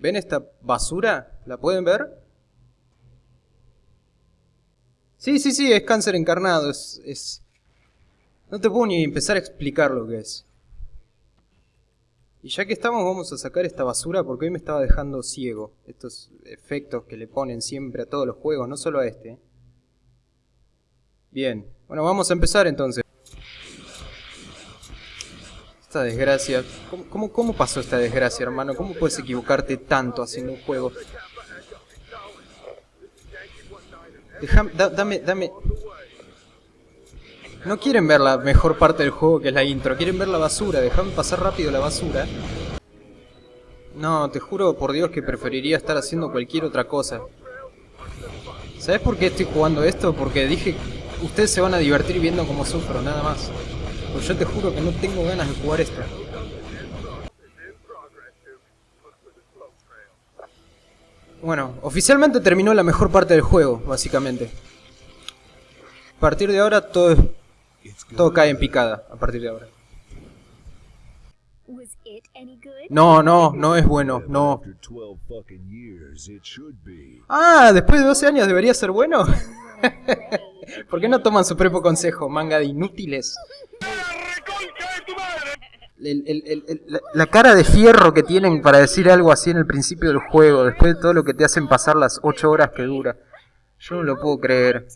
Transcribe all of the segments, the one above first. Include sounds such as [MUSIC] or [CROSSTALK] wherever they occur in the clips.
¿Ven esta basura? ¿La pueden ver? Sí, sí, sí, es cáncer encarnado, es, es... No te puedo ni empezar a explicar lo que es. Y ya que estamos, vamos a sacar esta basura porque hoy me estaba dejando ciego. Estos efectos que le ponen siempre a todos los juegos, no solo a este. Bien, bueno, vamos a empezar entonces. Esta desgracia. ¿Cómo, cómo, pasó esta desgracia, hermano? ¿Cómo puedes equivocarte tanto haciendo un juego? Déjame, dame, dame... No quieren ver la mejor parte del juego que es la intro, quieren ver la basura, déjame pasar rápido la basura. No, te juro por Dios que preferiría estar haciendo cualquier otra cosa. ¿Sabes por qué estoy jugando esto? Porque dije, ustedes se van a divertir viendo cómo sufro, nada más. Pues yo te juro que no tengo ganas de jugar esto. Bueno, oficialmente terminó la mejor parte del juego, básicamente. A partir de ahora todo, todo cae en picada, a partir de ahora. No, no, no es bueno, no. Ah, después de 12 años debería ser bueno. [LAUGHS] ¿Por qué no toman su propio consejo, manga de inútiles? La, cara de fierro que tienen para decir algo así en el principio del juego, después de todo lo que te hacen pasar las 8 horas que dura. Yo no lo puedo creer.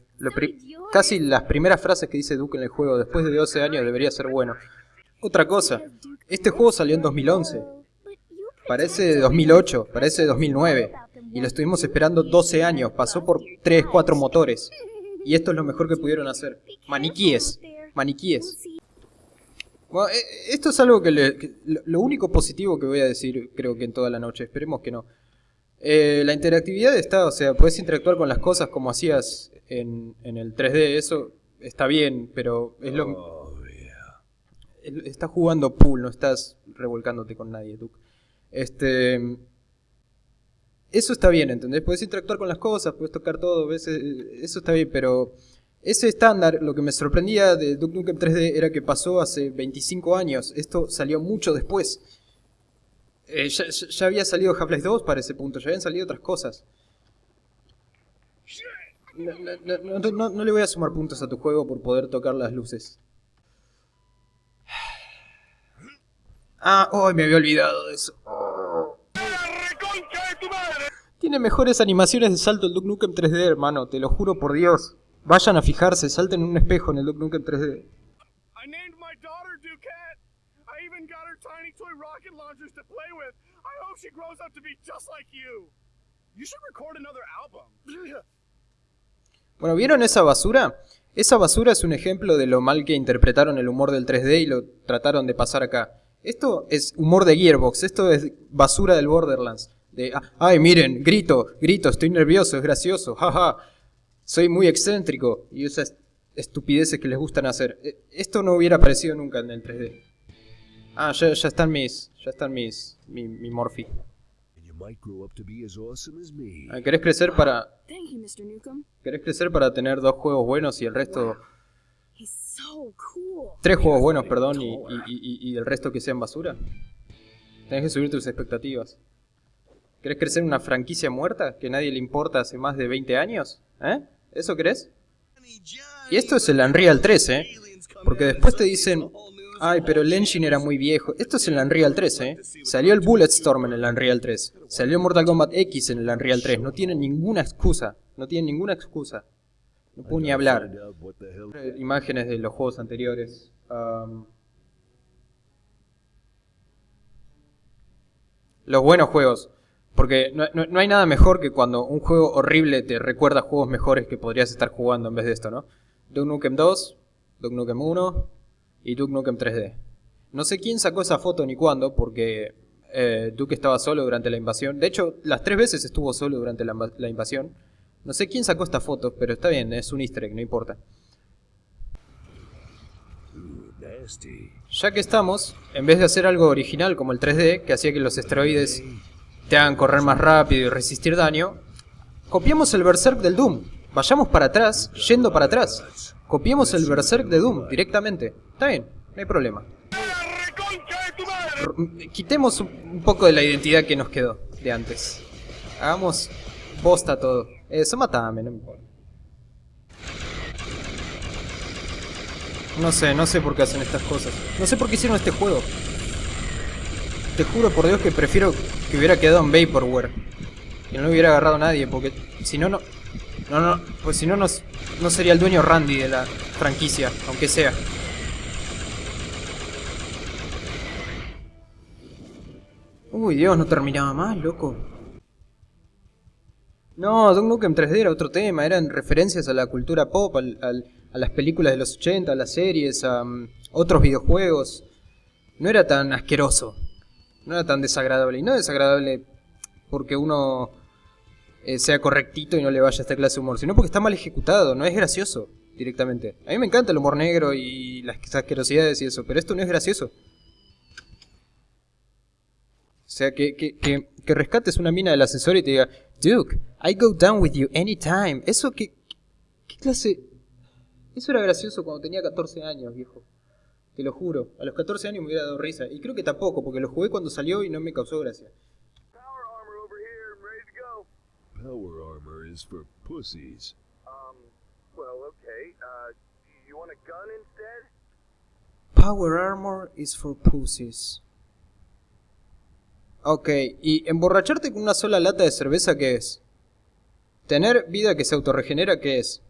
casi las primeras frases que dice Duke en el juego, después de 12 años debería ser bueno. Otra cosa, este juego salió en 2011. Parece de 2008, parece de 2009. Y lo estuvimos esperando 12 años, pasó por 3, 4 motores. Y esto es lo mejor que pudieron hacer. Maniquíes, maniquíes. Bueno, eh, esto es algo que, le, lo único positivo que voy a decir creo que en toda la noche, esperemos que no. Eh, la interactividad está, o sea, puedes interactuar con las cosas como hacías en, en el 3D, eso está bien, pero es lo... Oh, estás jugando pool, no estás revolcándote con nadie, tú. Este... Eso está bien, ¿entendés? Puedes interactuar con las cosas, puedes tocar todo, ¿ves? Eh, eso está bien, pero ese estándar, lo que me sorprendía de Duke Nukem 3D era que pasó hace 25 años. Esto salió mucho después. Eh, ya, había salido Half-Life 2 para ese punto, ya habían salido otras cosas. No, le voy a sumar puntos a tu juego por poder tocar las luces. Ah, hoy me había olvidado de eso. Tiene mejores animaciones de salto el Duke Nukem 3D, hermano, te lo juro por Dios. Vayan a fijarse, salten en un espejo en el Duke Nukem 3D. Bueno, ¿vieron esa basura? Esa basura es un ejemplo de lo mal que interpretaron el humor del 3D y lo trataron de pasar acá. Esto es humor de Gearbox, esto es basura del Borderlands. De, ah, ay, miren, grito, grito, estoy nervioso, es gracioso, jaja soy muy excéntrico y esas estupideces que les gustan hacer. E, esto no hubiera aparecido nunca en el 3D. Ah, ya, están mis, ya están mis, mi, mi Morphy. Ah, ¿Querés crecer para... ¿Querés crecer para tener dos juegos buenos y el resto... Tres juegos buenos, perdón, y, y, y el resto que sean basura? Tenés que subir tus expectativas. ¿Querés crecer una franquicia muerta que nadie le importa hace más de 20 años? ¿Eh? ¿Eso crees? Y esto es el Unreal 3, ¿eh? Porque después te dicen, ay, pero el engine era muy viejo. Esto es el Unreal 3, ¿eh? Salió el Bulletstorm en el Unreal 3. Salió Mortal Kombat X en el Unreal 3. No tienen ninguna excusa. No tienen ninguna excusa. No puedo ni hablar. Imágenes de los juegos anteriores. los buenos juegos. Porque no, hay nada mejor que cuando un juego horrible te recuerda juegos mejores que podrías estar jugando en vez de esto, ¿no? Duke Nukem 2, Duke Nukem 1 y Duke Nukem 3D. No sé quién sacó esa foto ni cuándo, porque eh, Duke estaba solo durante la invasión. De hecho, las tres veces estuvo solo durante la, la invasión. No sé quién sacó esta foto, pero está bien, es un easter egg, no importa. Ya que estamos, en vez de hacer algo original como el 3D, que hacía que los esteroides te hagan correr más rápido y resistir daño, copiemos el Berserk del Doom. Vayamos para atrás, yendo para atrás. Copiemos el Berserk de Doom directamente. Está bien, no hay problema. Quitemos un poco de la identidad que nos quedó. de antes. Hagamos bosta todo. Eso matame, no me importa. No sé, no sé por qué hacen estas cosas. No sé por qué hicieron este juego. Te juro por Dios que prefiero que hubiera quedado en Vaporware. Que no lo hubiera agarrado nadie, porque si no, no... No, no, pues si no, no, sería el dueño Randy de la franquicia, aunque sea. Uy, Dios, no terminaba más, loco. No, Duke Nukem 3D era otro tema, eran referencias a la cultura pop, al, a las películas de los 80, a las series, a um, otros videojuegos. No era tan asqueroso, no era tan desagradable. Y no desagradable porque uno eh, sea correctito y no le vaya a esta clase de humor, sino porque está mal ejecutado, no es gracioso directamente. A mí me encanta el humor negro y las asquerosidades y eso, pero esto no es gracioso. O sea, que, que, que, que rescates una mina del ascensor y te diga, Duke, I go down with you anytime. Eso, ¿qué, qué clase...? Eso era gracioso cuando tenía 14 años, viejo. Te lo juro. A los 14 años me hubiera dado risa. Y creo que tampoco, porque lo jugué cuando salió y no me causó gracia. Power armor is for pussies. Um, well, okay. Uh, you want a gun instead? Power armor is for pussies. Ok, ¿y emborracharte con una sola lata de cerveza qué es? ¿Tener vida que se autorregenera qué es?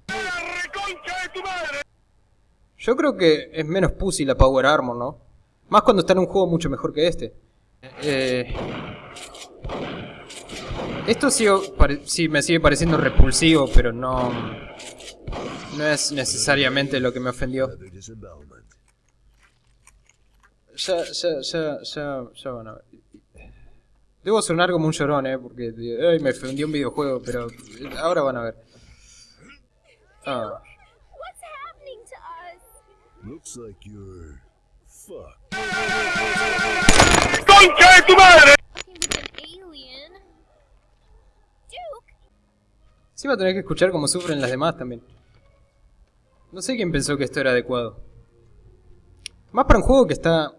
Yo creo que es menos pussy la Power Armor, ¿no? Más cuando está en un juego mucho mejor que este. Eh... Esto sí, me sigue pareciendo repulsivo, pero no... No es necesariamente lo que me ofendió. Ya, ya, ya, ya, ya van a ver. Debo sonar como un llorón, eh, porque ay, me ofendió un videojuego, pero ahora van a ver. Ah. Looks like you're ¡Concha de tu madre! Sí va a tener que escuchar cómo sufren las demás también. No sé quién pensó que esto era adecuado. Más para un juego que está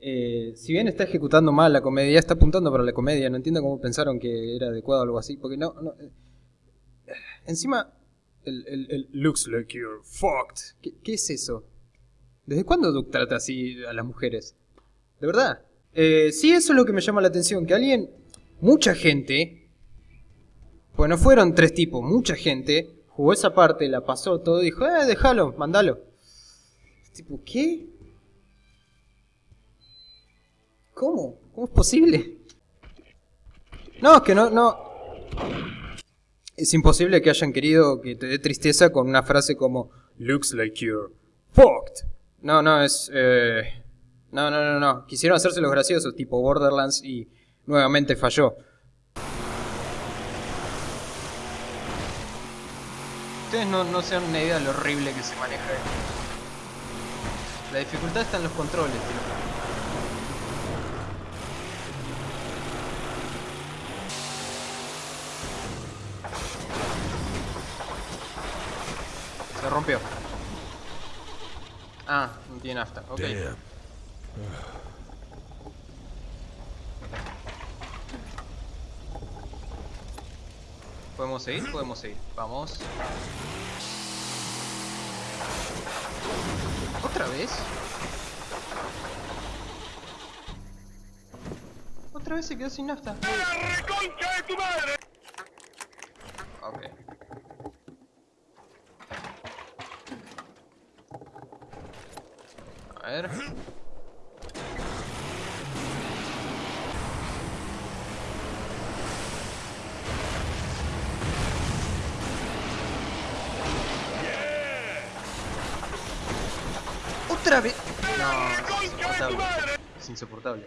eh, si bien está ejecutando mal la comedia, está apuntando para la comedia, no entiendo cómo pensaron que era adecuado o algo así, porque no... Eh, encima, el, el, looks like you're fucked. ¿Qué, es eso? ¿Desde cuándo Duke trata así a las mujeres? ¿De verdad? Eh, sí, eso es lo que me llama la atención, que alguien, mucha gente, pues no fueron tres tipos, mucha gente, jugó esa parte, la pasó todo, dijo, eh, déjalo, mandalo. Tipo, ¿qué? ¿Cómo? ¿Cómo es posible? No, es que no, no. Es imposible que hayan querido que te dé tristeza con una frase como Looks like you're fucked. No, no, es... Eh... No, no, no, no. Quisieron hacerse los graciosos, tipo Borderlands, y nuevamente falló. Ustedes no, no se dan una idea de lo horrible que se maneja esto. La dificultad está en los controles, tío. Rompió. Ah, no tiene nafta. Ok. ¿Podemos seguir? Podemos seguir. Vamos. ¿Otra vez? Otra vez se quedó sin nafta. Ok. Ver. ¡Otra vez! No, es insoportable. Es insoportable.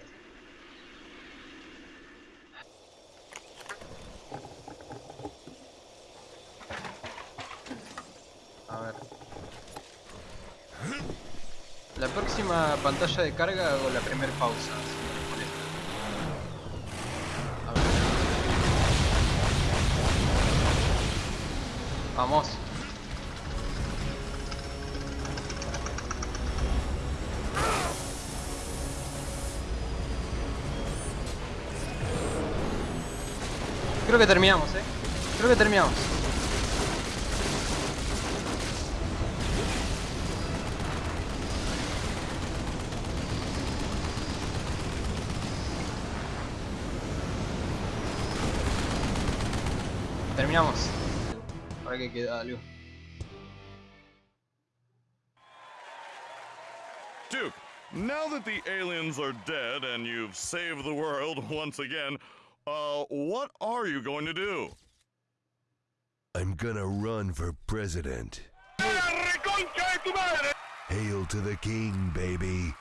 La próxima pantalla de carga hago la primera pausa. Vamos. Creo que terminamos, eh. Creo que terminamos. Terminamos. Ahora que queda algo. Duke, now that the aliens are dead and you've saved the world [LAUGHS] once again, uh, what are you going to do? I'm gonna run for president. Hail to the king, baby.